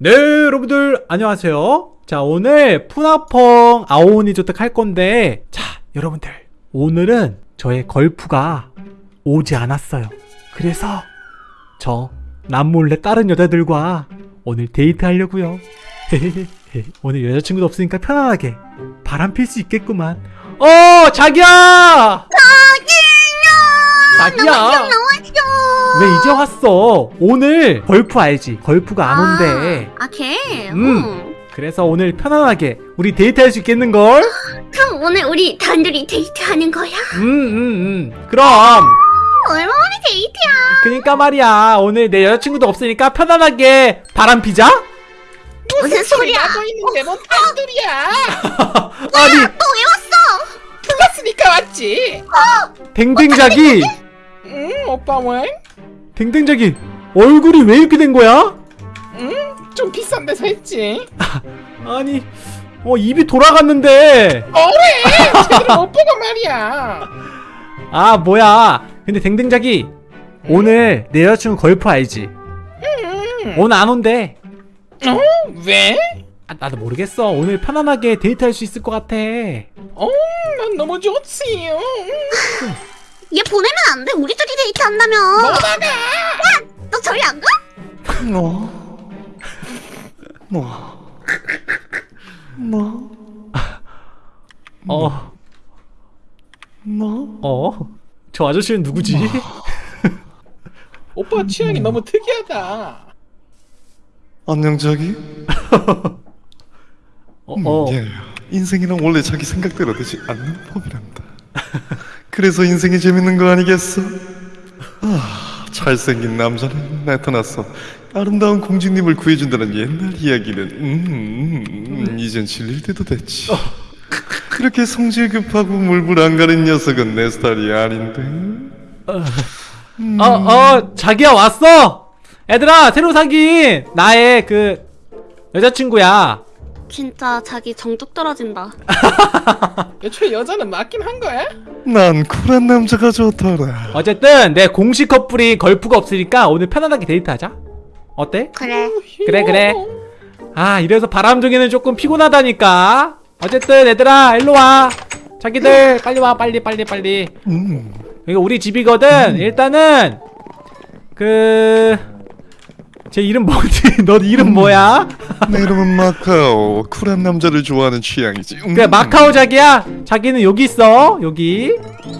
네 여러분들 안녕하세요. 자 오늘 푸나펑 아오니 조택 할 건데 자 여러분들 오늘은 저의 걸프가 오지 않았어요. 그래서 저 남몰래 다른 여자들과 오늘 데이트 하려고요. 오늘 여자친구도 없으니까 편안하게 바람 필 수 있겠구만. 어 자기야! 자기야! 나왔어. 왜 이제 왔어 오늘 걸프 알지 걸프가 안 온대 아, 걔? 음. 어. 그래서 오늘 편안하게 우리 데이트할 수 있겠는걸? 그럼 오늘 우리 단둘이 데이트하는 거야? 음, 음, 음. 그럼. 얼마 만에 데이트야? 그니까 말이야. 오늘 내 여자친구도 없으니까 편안하게 바람 피자? 무슨 소리야? 나도 있는데 뭐 단둘이야 아니, 너왜 왔어? 불렀으니까 왔지 댕댕자기. 응 오빠 왜? 댕댕자기. 얼굴이 왜 이렇게 된 거야? 좀 비싼 데서 했지 아니, 어, 입이 돌아갔는데. 뭐래 제대로 못 보고 말이야 아, 뭐야. 근데 댕댕자기. 오늘 내 여자친구 걸프 알지? 음. 오늘 안 온대. 어? 왜? 아, 나도 모르겠어. 오늘 편안하게 데이트할 수 있을 것 같아. 어? 난 너무 좋지 얘 보내면 안 돼. 우리 둘이 데이트 한다며. 너다가 너 저리 안 가? 뭐? 뭐? 뭐? 어, 뭐? 어? 저 아저씨는 누구지? 오빠 취향이 너무 특이하다 안녕 자기? 어, 음, 어. 예. 인생이란 원래 자기 생각대로 되지 않는 법이란다 그래서 인생이 재밌는 거 아니겠어? 아 잘생긴 남자는 나타났어 아름다운 공주님을 구해준다는 옛날 이야기는 음, 음, 음, 이젠 질릴 때도 됐지 그렇게 성질 급하고 물불 안 가는 녀석은 내 스타일이 아닌데 어, 어, 자기야 왔어. 얘들아, 새로 사귄 나의 그 여자친구야. 진짜 자기 정뚝 떨어진다. 애초에 여자는 맞긴 한 거야? 난 쿨한 남자가 좋더라 어쨌든 내 공식 커플이 걸프가 없으니까 오늘 편안하게 데이트하자. 어때? 그래. 그래, 그래. 아, 이래서 바람둥이는 조금 피곤하다니까. 어쨌든 얘들아, 일로 와. 자기들 빨리 와, 빨리, 빨리, 빨리. 음. 여기 우리 집이거든. 일단은 그. 제 이름 뭐지? 너 이름 뭐야? 내 이름은 마카오 쿨한 남자를 좋아하는 취향이지 음. 그래 마카오 자기야 자기는 여기 있어 여기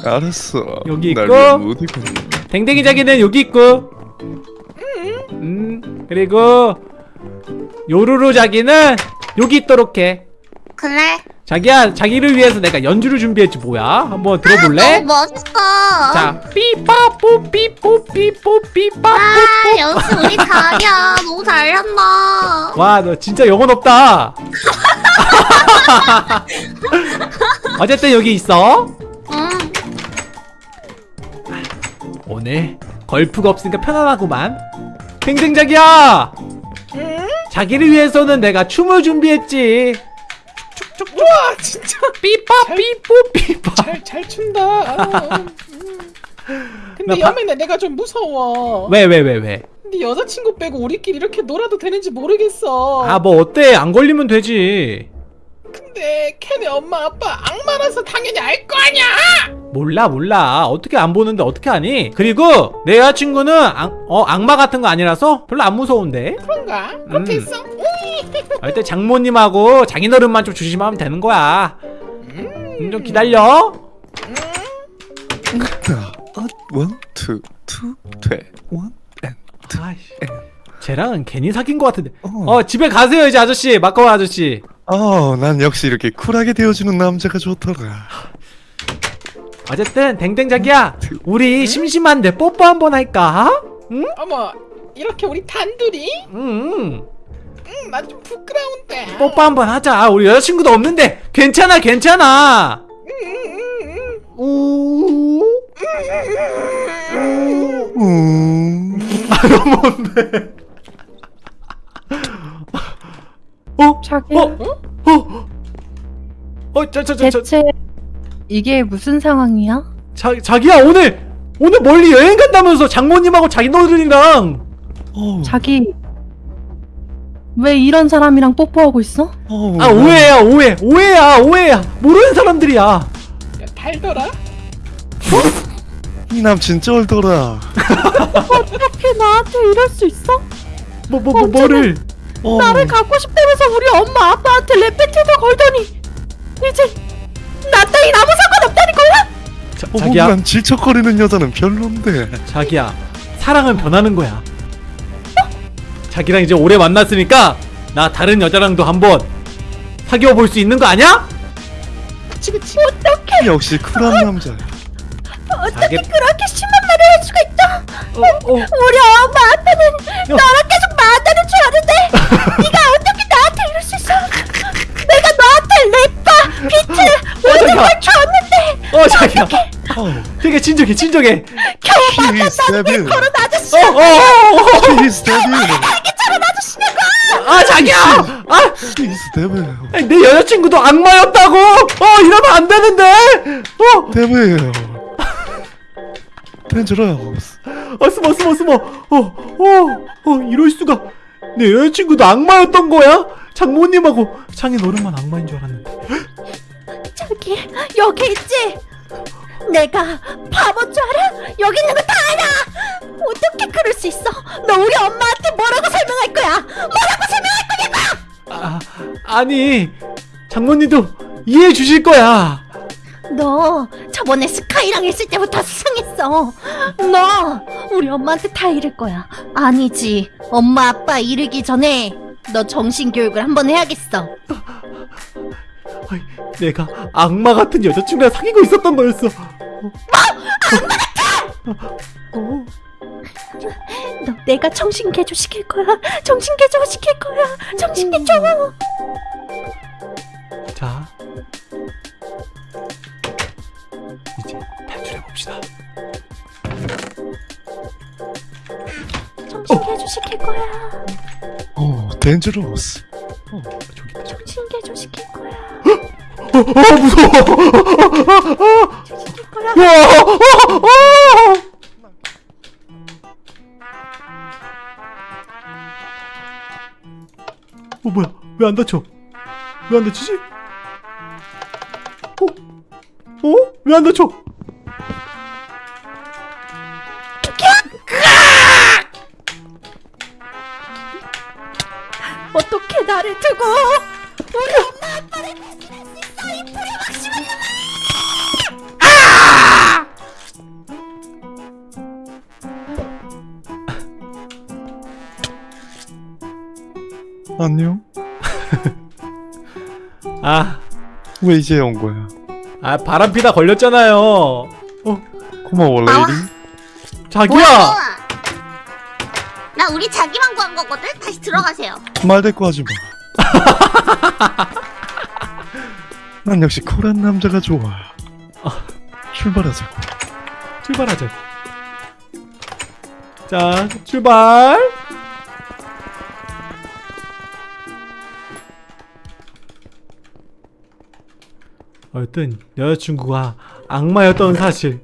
알았어 여기 날 있고. 댕댕이 자기는 여기 있고 음 그리고 요루루 자기는 여기 있도록 해 그래. 자기야 자기를 위해서 내가 연주를 준비했지 뭐야 한번 들어볼래? 너무 멋있어. 자 삐빠뽀 삐뽀 삐뽀 삐빠 아, 역시 우리 자기야. 너무 잘한다. 와 너 진짜 영혼 없다 어쨌든 여기 있어 응. 오늘 걸프가 없으니까 편안하구만 댕댕 자기야 응? 자기를 위해서는 내가 춤을 준비했지 우와 진짜. 삐빠 삐뽀 삐빠. 잘, 잘 춘다. 어, 음. 근데 여매네 내가 좀 무서워. 왜 왜 왜 왜? 근데 여자친구 빼고 우리끼리 이렇게 놀아도 되는지 모르겠어. 아 뭐 어때? 안 걸리면 되지 근데 캔의 엄마 아빠 악마라서 당연히 알 거 아니야! 몰라 몰라. 어떻게 안 보는데 어떻게 하니? 그리고 내 여자친구는 악, 어, 악마 같은 거 아니라서 별로 안 무서운데? 그런가? 그렇게 음. 했어? 일단 장모님하고 장인어른만 좀 조심하면 되는 거야. 음, 좀 기다려. 어, one, two, two, 돼, one, and, two, 아이씨. 쟤랑은 괜히 사귄 것 같은데. 어. 어 집에 가세요 이제 아저씨. 마카오 아저씨 어, 난 역시 이렇게 쿨하게 되어주는 남자가 좋더라. 어쨌든 댕댕 자기야 우리 심심한데 뽀뽀 한 번 할까? 응? 어머 이렇게 우리 단둘이? 응 음, 난 좀 부끄러운데. 뽀뽀 한 번 하자. 우리 여자친구도 없는데. 괜찮아 괜찮아. 우. 음, 뭔데 어? 자기 어? 어? 어? 저, 저, 저, 저, 대체 이게 무슨 상황이야? 자, 자기야 오늘 오늘 멀리 여행 간다면서 장모님하고 자기 너들이랑 어, 자기 왜 이런 사람이랑 뽀뽀하고 있어? 어, 아 오해야 오해 오해야 오해야 모르는 사람들이야 야, 달더라? 이 남친 쩔더라 어떻게 나한테 이럴 수 있어? 뭐 뭐 뭐 뭐를 어, 나를 갖고 싶다면서 우리 엄마 아빠한테 랩배틀도 걸더니 이제 나 따윈 아무 상관없다는 거야? 자, 어, 자기야. 난 질척거리는 여자는 별론데. 자기야 사랑은 변하는 거야. 자기랑 이제 오래 만났으니까 나 다른 여자랑도 한번 사귀어 볼 수 있는 거 아니야? 그치 그치. 어떻게 역시 쿨한 남자. 자기 그렇게 심한 말을 할 수가 있다 어, 어. 우리 엄마 아빠는 너랑 계속 만나는 줄 아는데 네가 어떻게 나한테 이럴 수 있어? 내가 너한테 랩바 비트 모든 걸 줬는데 어 자기야 어, 되게 진정해 진정해. 겨우 He's devil 그런 아저씨 어, 어, 어, 어. Devil 저런 아저씨냐고! 아 자기야! 아! He's devil 내 여자친구도 악마였다고? 어 이러면 안 되는데? 어, devil Dangerous 어 숨어 숨어 숨어. 어 어 어 이럴 수가. 내 여자친구도 악마였던 거야? 장모님하고. 장인 어른만 악마인 줄 알았는데. 저기 여기 있지? 내가 바본 줄 알아? 여기 있는 거 다 알아! 어떻게 그럴 수 있어? 너 우리 엄마한테 뭐라고 설명할 거야? 뭐라고 설명할 거냐고! 아 아니 장모님도 이해해 주실 거야 너 저번에 스카이랑 있을 때부터 수상했어. 너 우리 엄마한테 다 이럴 거야. 아니지. 엄마 아빠 이르기 전에 너 정신 교육을 한번 해야겠어. 아이, 내가 악마 같은 여자친구랑 사귀고 있었던 거였어 뭐? 악마 같아 어, 너 내가 정신 개조 시킬 거야. 정신 개조 시킬 거야. 정신 개조. 자 봅시다 정신 개조 시킬 거야. 어, Dangerous 어 저기 있다 저기 정신 개조 시킬 거야. 어, 어 무서워 시킬 거야. 와, 어, 어. 어 뭐야 왜 안 다쳐 왜 안 다치지 어? 어? 왜 안 다쳐 나를 두고 우리 엄마 아빠를 배신할 수 있어 이 불효막심한 안녕? 아, 왜 이제 온 거야? 아 바람피다 걸렸잖아요. 어? 고마워. 레이디. 자기야! 뭐 야? 우리 자기만 구한 거거든? 다시 들어가세요. 말 대꾸 하지 마. 난 역시 쿨한 남자가 좋아. 출발하자고. 출발하자 자 출발 어쨌든 여자친구가 악마였던 사실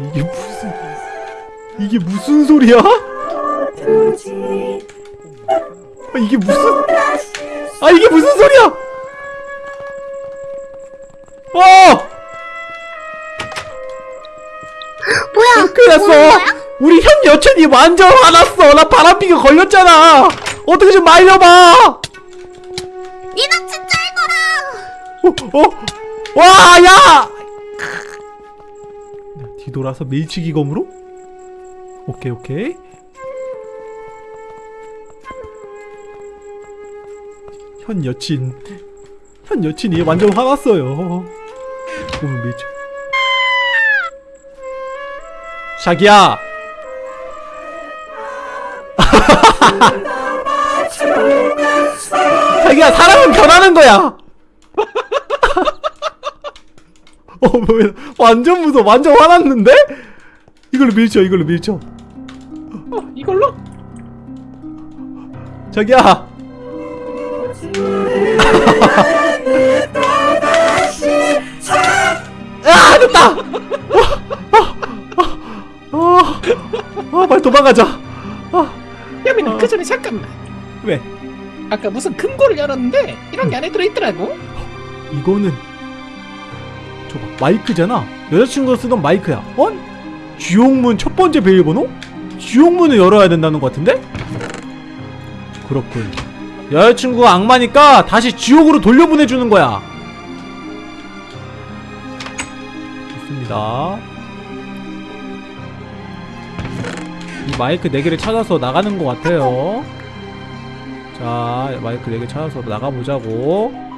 이게 무슨 이게 무슨 소리야? 아, 이게 무슨 아 이게 무슨 소리야? 어! 뭐야? 큰일 뭐야? 났어 우리 현 여친이 완전 화났어 나 바람피가 걸렸잖아 어떻게 좀 말려봐 어? 어? 와, 야! 뒤돌아서 밀치기 검으로? 오케이, 오케이. 현 여친. 현 여친이 완전 화났어요. 오늘 밀치. 자기야! 자기야, 사람은 변하는 거야! 어, 뭐야. 완전 무서워. 완전 화났는데? 이걸로 밀쳐, 이걸로 밀쳐. 어, 이걸로? 자기야! 야! 어, 어, 어, 빨리 도망가자. 야민아 어. 그 전에 잠깐만 왜? 아까 무슨 금고를 열었는데 이런 게 안에 들어있더라고 이거는 저봐 마이크잖아. 여자친구가 쓰던 마이크야. 어? 지옥문 첫 번째 비밀번호? 지옥문을 열어야 된다는 것 같은데? 그렇군. 여자친구가 악마니까 다시 지옥으로 돌려보내주는 거야. 좋습니다. 이 마이크 4개를 찾아서 나가는 것 같아요. 자, 마이크 4개 찾아서 나가보자고.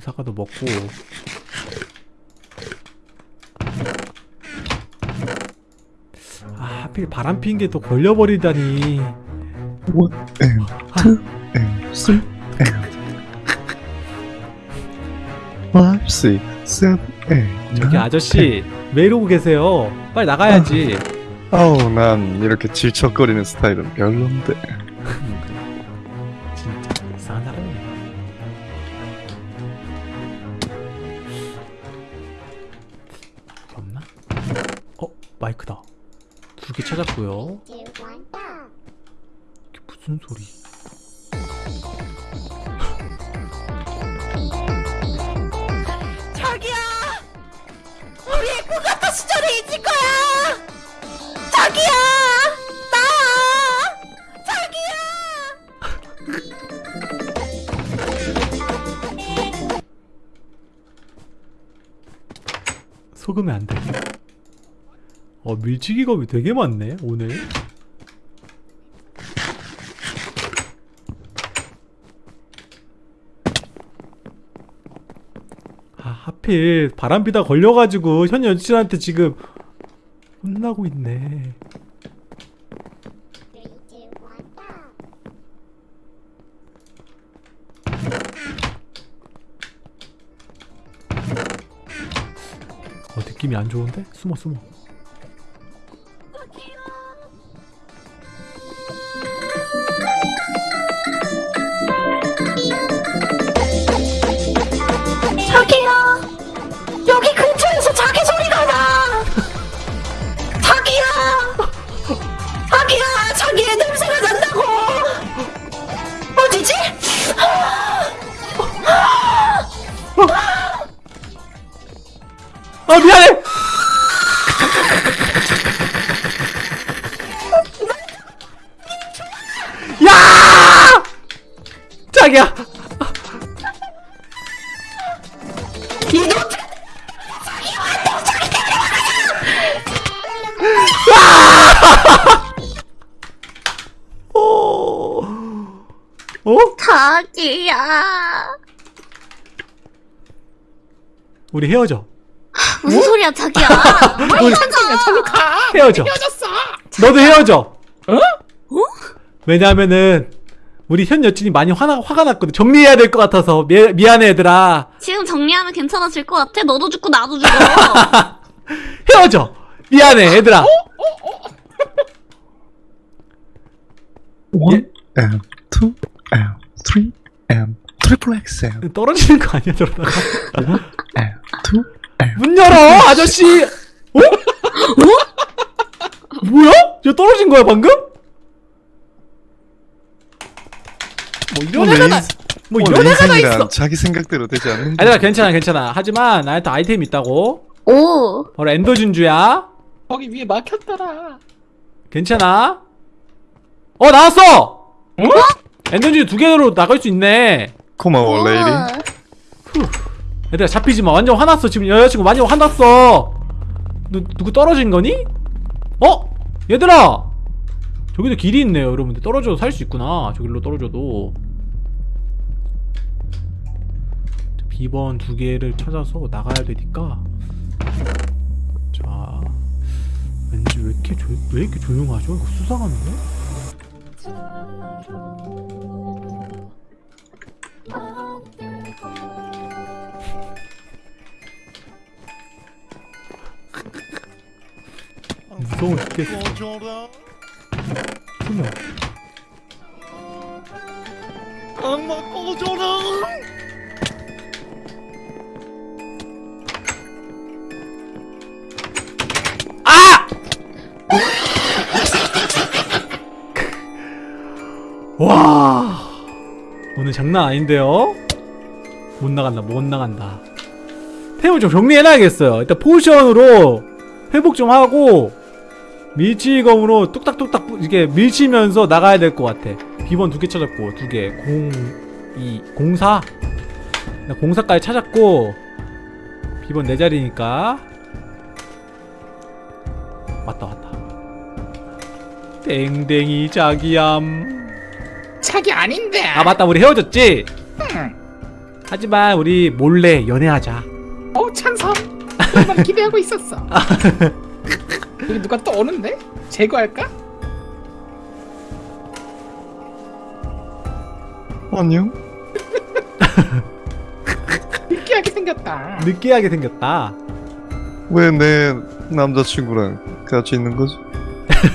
사과도 먹고. 아 하필 바람 핀게또 걸려버리다니. One and two and three and five, six, seven, eight. 저기 아저씨 왜 이러고 계세요? 빨리 나가야지. 아우 난 이렇게 질척거리는 스타일은 별론데. 마이크다. 두 개 찾았고요. 이게 무슨 소리? 자기야 우리의 꿈 같은 시절이 잊을 거야! 자기야 나와 자기야 속으면 안돼 어 밀치기 겁이 되게 많네 오늘. 아 하필 바람비다 걸려가지고 현 여친한테 지금 혼나고 있네. 어 느낌이 안 좋은데? 숨어 숨어 우리 헤어져. 무슨 소리야, 자기야? 우리 저로 가. 헤어져. 헤어졌어. 너도 헤어져. 어? 왜냐면은 우리 현 여친이 많이 화나, 화가 났거든. 정리해야 될 것 같아서. 미, 미안해 얘들아. 지금 정리하면 괜찮아질 것 같아. 너도 죽고 나도 죽어. 헤어져. 미안해 얘들아. One and two and three and triple XL. 떨어지는 거 아니야 저러다가? two and 문 열어 아저씨! 어? 뭐야? 저 떨어진 거야 방금? 뭐 이런 오늘 애가 나, 인생- 뭐 오늘 이런 애가 다 있어. 자기 생각대로 되지 않는. 아니야 괜찮아 괜찮아. 하지만 나한테 아이템 있다고. 오. 바로 엔더 진주야. 거기 위에 막혔더라. 괜찮아? 어 나왔어! 엔더 진주 두 개로 나갈 수 있네 고마워 우와. 레이리. 얘들아 잡히지 마 완전 화났어 지금 여자친구 많이 화났어 누, 누구 떨어진 거니? 어? 얘들아 저기도 길이 있네요 여러분들 떨어져도 살 수 있구나 저길로 떨어져도 비번 두 개를 찾아서 나가야 되니까 자 왠지 왜 이렇게 조, 왜 이렇게 조용하죠? 이거 수상한데? 무서워 죽겠어. 투명 악마 꺼져라. 아! 와. 오늘 장난 아닌데요? 못 나간다 못 나간다. 템을 좀 정리해놔야겠어요. 일단 포션으로 회복 좀 하고 밀치검으로 뚝딱뚝딱 부- 이렇게 밀치면서 나가야 될 것 같아 비번 두 개 찾았고 두개 02 04 나 04까지 찾았고 비번 네 자리니까 왔다 왔다 땡땡이 자기얌 자기 아닌데. 아 맞다 우리 헤어졌지? 응. 하지만 우리 몰래 연애하자 어 찬성. 기대하고 있었어. 여기 누가 또 오는데? 제거할까? 안녕 느끼하게 생겼다. 느끼하게 생겼다 왜 내 남자친구랑 같이 있는 거지?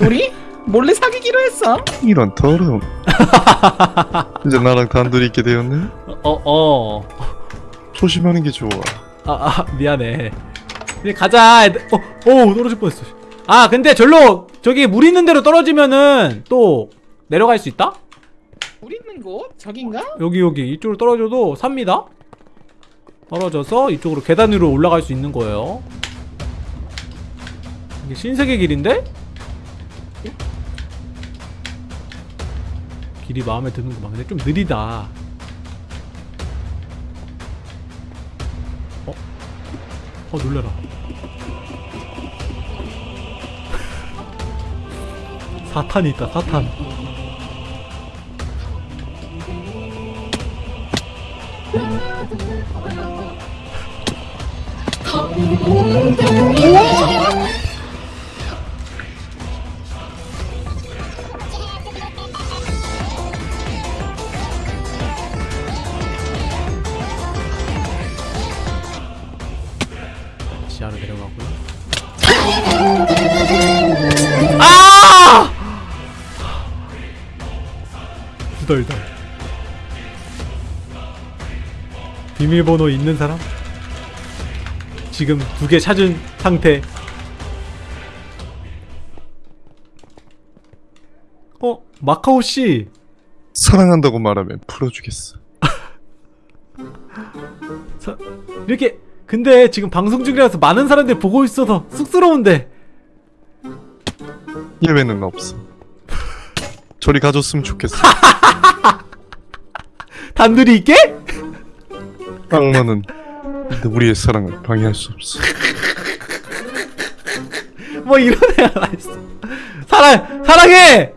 우리 몰래 사귀기로 했어. 이런 더러움 이제 나랑 단둘이 있게 되었네? 어 어 조심하는 게 좋아 아, 아 미안해 이제 가자. 어, 어 떨어질 뻔했어 아 근데 절로 저기 물 있는 데로 떨어지면은 또 내려갈 수 있다? 우리 있는 곳 저긴가? 여기 여기 이쪽으로 떨어져도 삽니다 떨어져서 이쪽으로 계단 위로 올라갈 수 있는 거예요 이게 신세계 길인데? 길이 마음에 드는구만 근데 좀 느리다 어? 어 놀래라 사탄이 있다 사탄 후덜덜. 비밀번호 있는 사람? 지금 두 개 찾은 상태. 어, 마카오 씨. 사랑한다고 말하면 풀어주겠어 사- 이렇게 근데 지금 방송 중이라서 많은 사람들이 보고 있어서 쑥스러운데. 예외는 없어 저리 가줬으면 좋겠어 단둘이 있게? 악마는 우리의 사랑을 방해할 수 없어 뭐 이런 애가 다 있어. 사랑 사랑해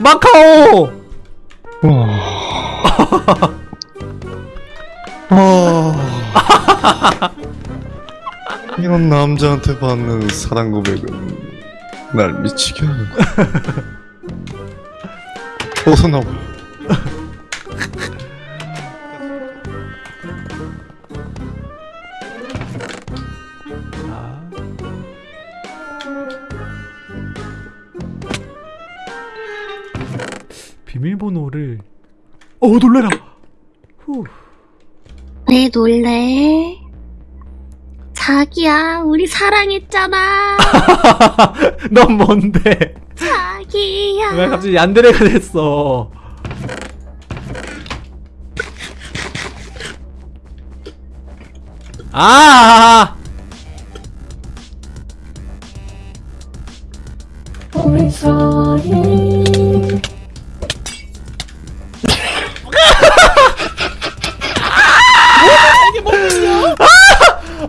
마카오. 아... 이런 남자한테 받는 사랑 고백은 날 미치게 하는 거야 나와 비밀번호를 어 놀래라. 후. 왜 놀래? 자기야, 우리 사랑했잖아. 넌 뭔데? 자기야. 왜 갑자기 얀데레가 됐어? 아! 이게 뭐야?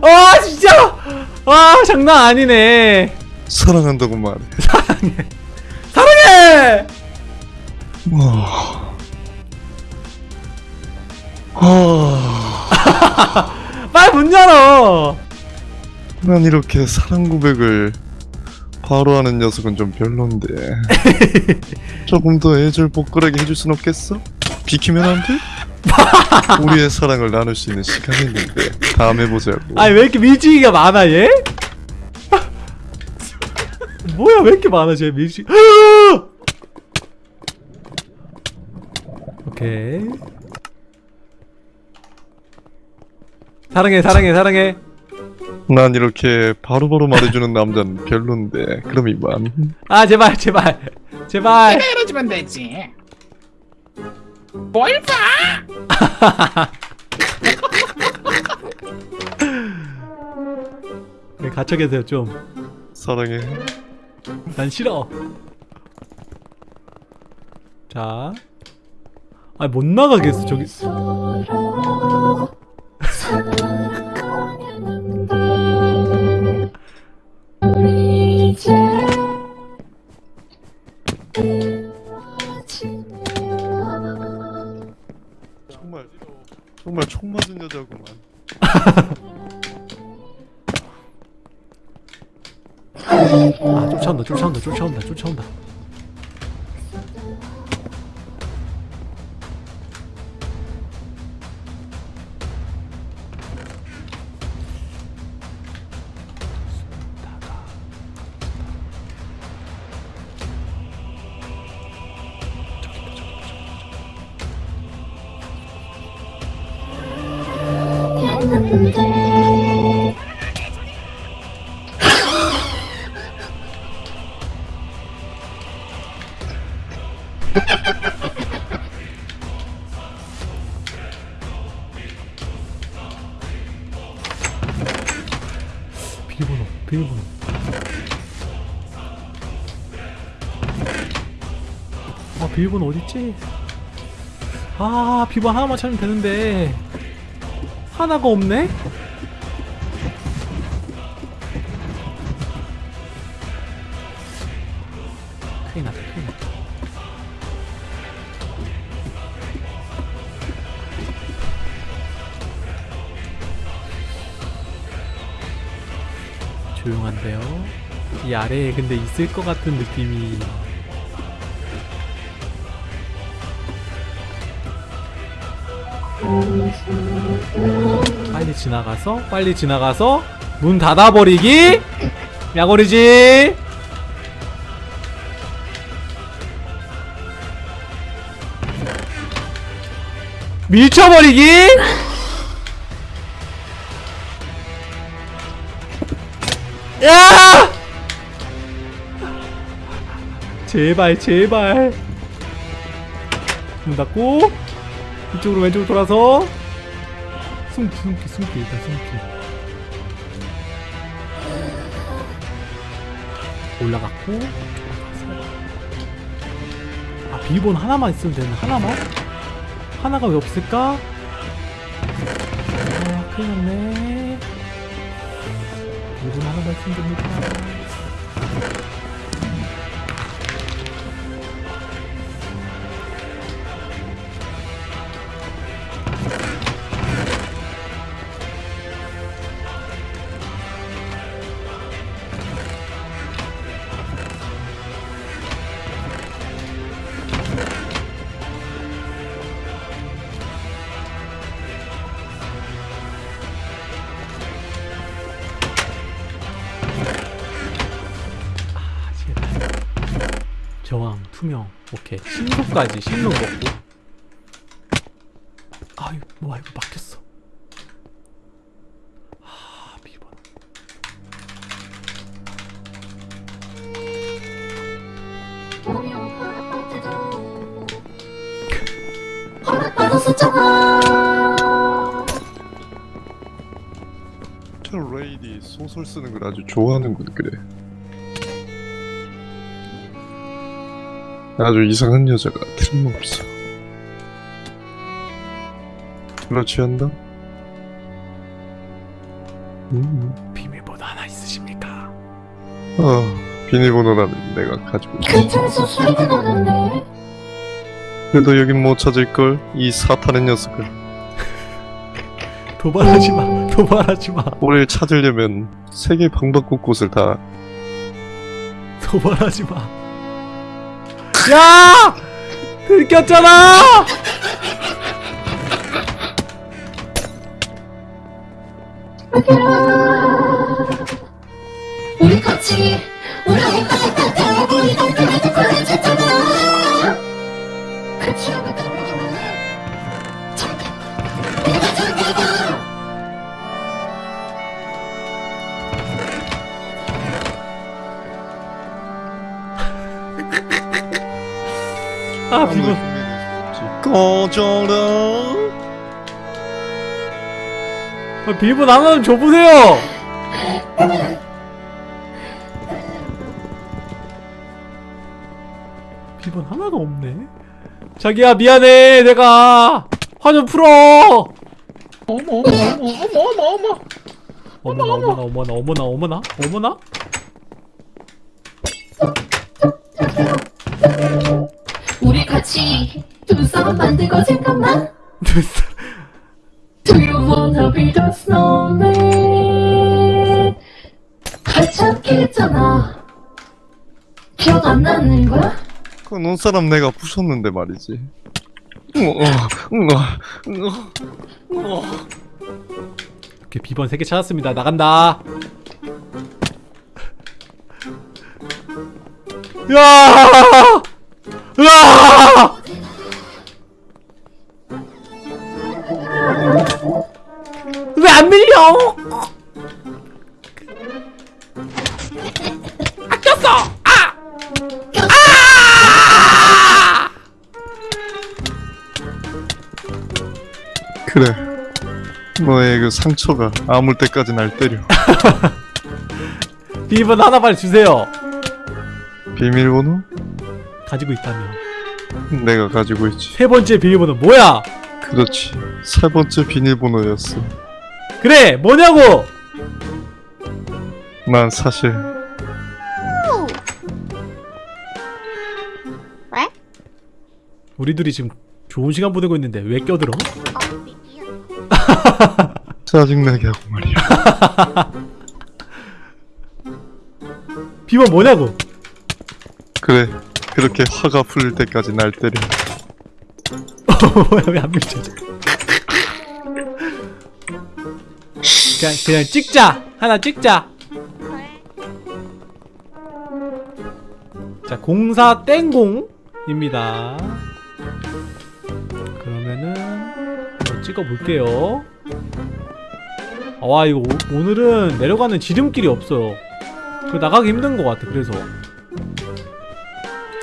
아 아 장난 아니네. 사랑한다고 말해 사랑해! 와... 아... 빨리 문 열어. 난 이렇게 사랑 고백을 바로 하는 녀석은 좀 별론데 조금 더 애절복걸하게 해줄 순 없겠어? 비키면 안 돼? 우리의 사랑을 나눌 수 있는 시간이 있는데 다음에 보자고. 아니 왜 이렇게 밀지기가 많아 얘? 뭐야 왜 이렇게 많아 쟤 밀지? 오케이. 사랑해 사랑해 사랑해. 난 이렇게 바로바로 바로 말해주는 남자는 별론데 그럼 이만. 아 제발 제발. 제발. 내가 이러지면 되지? 뭘 봐? 네, 갇혀 계세요 좀 사랑해 난 싫어. 자. 아, 못 나가겠어, 저기. 정말 총 맞은 여자구만 아, 쫓아온다, 쫓아온다, 쫓아온다, 쫓아온다. 아, 비밀번호 어딨지? 아, 비밀번호 하나만 찾으면 되는데. 하나가 없네? 큰일 났다, 큰일 났다. 조용한데요? 이 아래에 근데 있을 것 같은 느낌이 빨리 지나가서 빨리 지나가서 문 닫아버리기. 야거리지. 밀쳐버리기. 야! 제발 제발. 문 닫고 이쪽으로 왼쪽으로 돌아서. 숨기 숨기 숨기 일단 숨기. 올라갔고. 아 비번 하나만 있으면 되는 하나만? 하나가 왜 없을까? 아 큰일 났네. 비번 하나만 있으면 됩니다 투명. 오케이. 신속까지 신속 먹고. 아 이거 뭐야 이거 막혔어. 아 비번 저 레이디 소설 쓰는 걸 아주 좋아하는군 그래 아주 이상한 여자가 틀림없어 그렇지 않나? 음. 비밀번호 하나 있으십니까? 아 비밀번호라면 내가 가지고 있어 근처에서 소리가 나는데 그래도 여긴 못 찾을걸 이 사탄의 녀석을 도발하지 마 도발하지 마 우리를 찾으려면 세계 방방곳곳을 다 도발하지 마 야! 들켰잖아! 우리 같이 우리 오빠가 따뜻하고 우리 동생한테 보내줬잖아 아 비번 꺼져라 아, 비번 하나 좀 줘보세요. 비번 하나도 없네. 자기야 미안해. 내가 화 좀 풀어. 어머 어머 어머 어머 어머 어머 어머나 어머나 어머나 어머나 어머나 우리 같이 두 사람 만들고 잠깐만 됐어 Do you wanna be the snowman 한참 길잖아 기억 안 나는 거야? 그 눈사람 내가 부셨는데 말이지. 이렇게 비번 3개 찾았습니다 나간다 야! 으아! 왜 안 밀려? 아꼈어! 아! 그래 너의 그 상처가 아물 때까지 날 때려 비번 하나 빨리 주세요 비밀번호? 가지고 있다며 내가 가지고 있지. 세 번째 비밀번호 뭐야? 그렇지. 세 번째 비밀번호였어. 그래 뭐냐고! 난 사실 왜? 우리 둘이 지금 좋은 시간 보내고 있는데 왜 껴들어? 짜증나게 하고 말이야. 비번 뭐냐고? 그래 그렇게 화가 풀릴 때까지 날 때려. 뭐야 왜 안 밀쳐? 그냥 그냥 찍자. 하나 찍자. 자 공사 땡공입니다. 그러면은 한번 찍어볼게요. 와 이거 오, 오늘은 내려가는 지름길이 없어요. 그 나가기 힘든 것 같아 그래서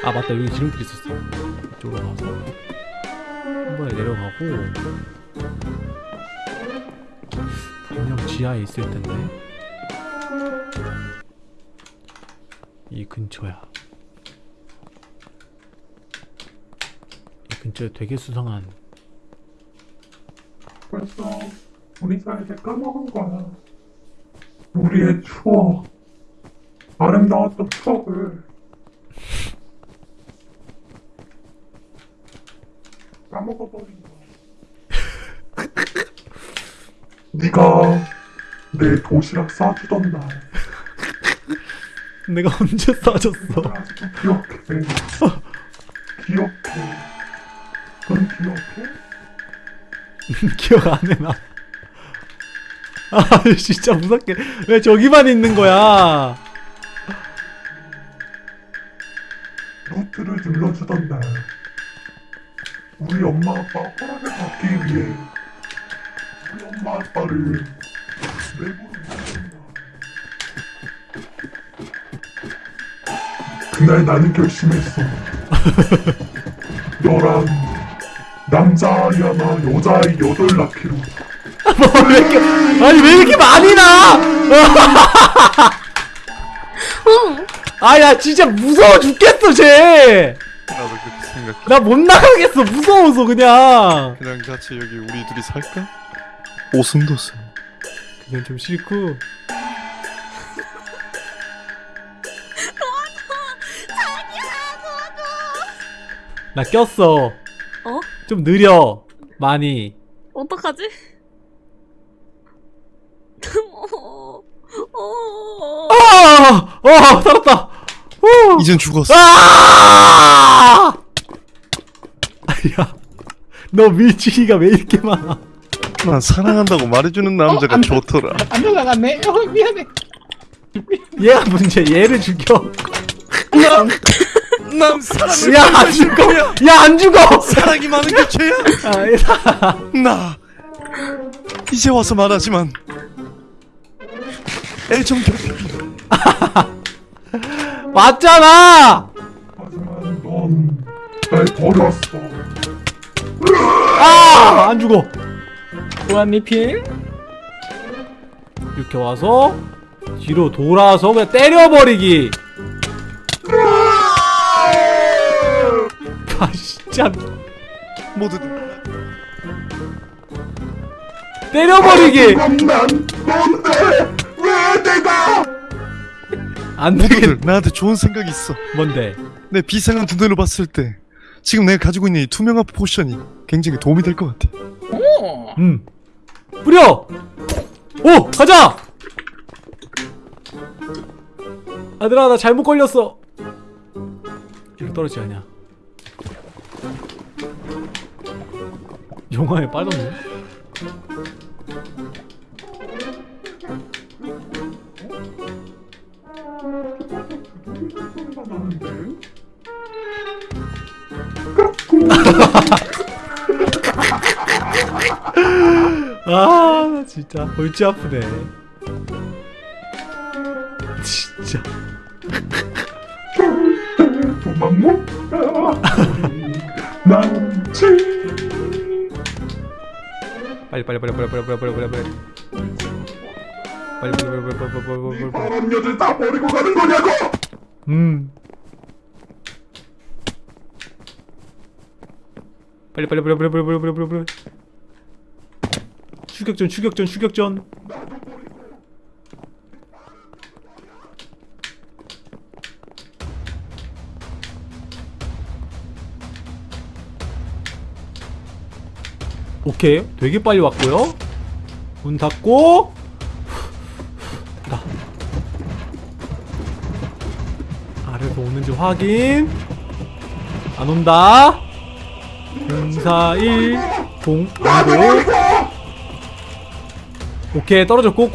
아 맞다. 여기 지름길 있었어 이쪽으로 가서. 한 번에 내려가고. 분명 지하에 있을 텐데. 이 근처야. 이 근처에 되게 수상한. 벌써 우리 사이를 까먹은 거야. 우리의 추억, 아름다웠던 추억을 까먹어버린 거야. 네가 내 도시락 싸주던 날, 내가 언제 아직도 기억해. 기억해. 넌 기억해? 기억 안 해, 나. 아, 진짜 무섭게. 왜 저기만 있는 거야? 루트를 눌러주던 날 우리 엄마 아빠 허락을 받기 위해 우리 엄마 아빠를 내보낸다 그날 나는 결심했어 너랑 남자아이 하나 여자아이 여덟 낳기로 왜 이렇게, 아니, 왜 이렇게 많이 나? 아, 야, 진짜 무서워 죽겠어, 쟤! 생각해 나 못 나가겠어, 무서워서, 그냥. 그냥 같이 여기 우리 둘이 살까? 오순도순 그냥 좀 싫고. 자기야, 도와줘. 나 꼈어. 어? 좀 느려. 많이. 어떡하지? 어, 어, 아! 어, 살았다! 후! 이젠 죽었어 아! 야, 너 밀치기가 왜 이렇게 많아? 난 사랑한다고 말해주는 남자가 어, 안- 좋더라 안 올라갔네 어 미안해 얘가 문제, 얘를 죽여. 난 사랑을 야, 안 죽어! 야, 안 죽어! 사랑이 많은 게 죄야 아. 나 이제 와서 말하지만 애정 결핍 맞잖아! 하지만 넌날 버렸어. 아! 안 죽어. 보안 리필 이렇게 와서 뒤로 돌아서 그냥 때려버리기. 아 진짜 모두들 때려버리기. 안 되겠. 모두들 나한테 좋은 생각이 있어. 뭔데? 내 비상한 눈으로 봤을 때 지금 내가 가지고 있는 이 투명한 포션이 굉장히 도움이 될 것 같아. 오 음. 뿌려. 오 가자. 아들아 나 잘못 걸렸어. 이거 떨어지지 않냐? 영화에 빠졌네. 아 진짜 골치 아프네. 진짜. 도망 못 가. 난 지. 빨리 빨리 빨리 빨리 빨리 빨리 빨리 빨리 빨리. 빨리 빨리 빨리 빨리 빨리 빨리. 사람 여자 다 버리고 가는 거냐고? 음. 빨리 빨리 빨리 빨리 빨리 빨리 빨리 빨리 빨리. 추격전 추격전 추격전. 오케이 되게 빨리 왔고요 문 닫고 나 아래서 오는지 확인 안 온다 041 0 아니고. 오케이 떨어졌고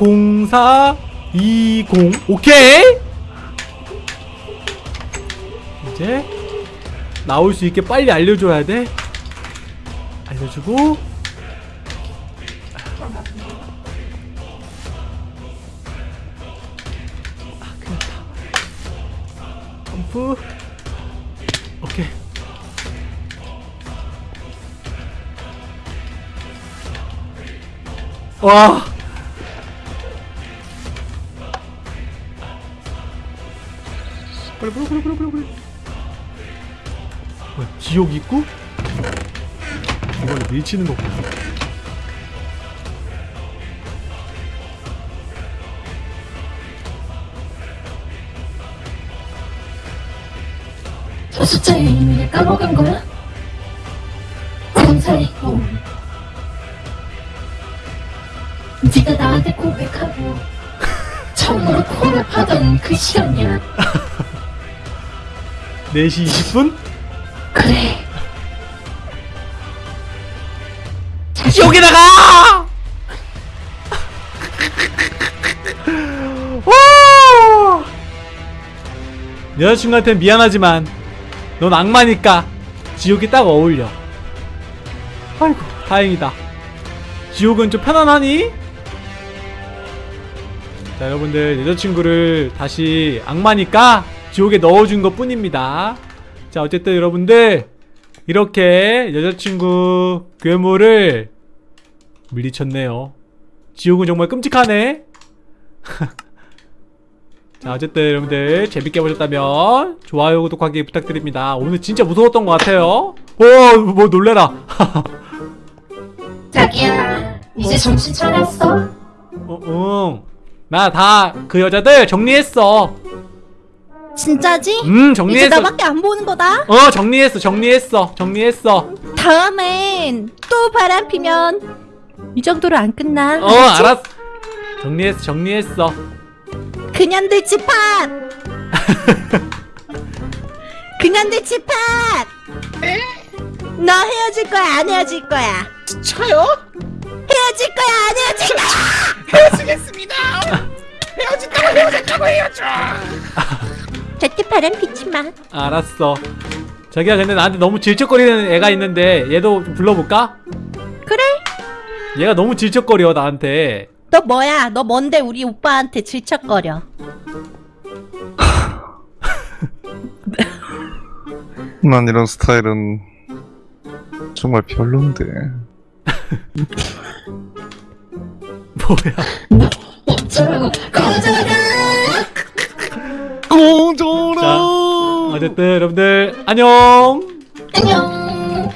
04 20 오케이. 이제 나올 수 있게 빨리 알려줘야 돼. 알려주고 와 빨리 빨리 빨리 빨리 빨리 빨리 뭐야 지옥 입구? 이걸 밀치는 거구나 저 숫자의 의미를 까먹은 거야? 네가 나한테 고백하고 처음으로 코랩하던 그 시간이야 4시 20분? 그래! 와! 여자친구한테 미안하지만 넌 악마니까 지옥이 딱 어울려 아이고 다행이다 지옥은 좀 편안하니? 자 여러분들 여자친구를 다시 악마니까 지옥에 넣어준 것 뿐입니다. 자 어쨌든 여러분들 이렇게 여자친구 괴물을 물리쳤네요. 지옥은 정말 끔찍하네. 자 어쨌든 여러분들 재밌게 보셨다면 좋아요 구독하기 부탁드립니다. 오늘 진짜 무서웠던 것 같아요. 오뭐 놀래라. 자기야 이제 정신 차렸어? 어, 응 나 다 그 여자들 정리했어. 진짜지? 음 이제 정리했어. 나밖에 안 보는 거다? 어 정리했어 정리했어 정리했어. 다음엔 또 바람 피면 이 정도로 안 끝나. 어 알았어. 정리했어 정리했어. 그년들 집합! 그년들 집합! 너 헤어질 거야 안 헤어질 거야? 쳐요? 헤어질 거야 안 헤어질 거야. 헤어지겠습니다. 헤어진다고 헤어졌다고 헤어져. 절대 바람 피지 마. 알았어. 자기야 근데 나한테 너무 질척거리는 애가 있는데 얘도 좀 불러볼까? 그래. 얘가 너무 질척거려 나한테. 너 뭐야? 너 뭔데 우리 오빠한테 질척거려? 난 이런 스타일은 정말 별론데. 뭐야? 자, 어쨌든 여러분들 안녕. 안녕.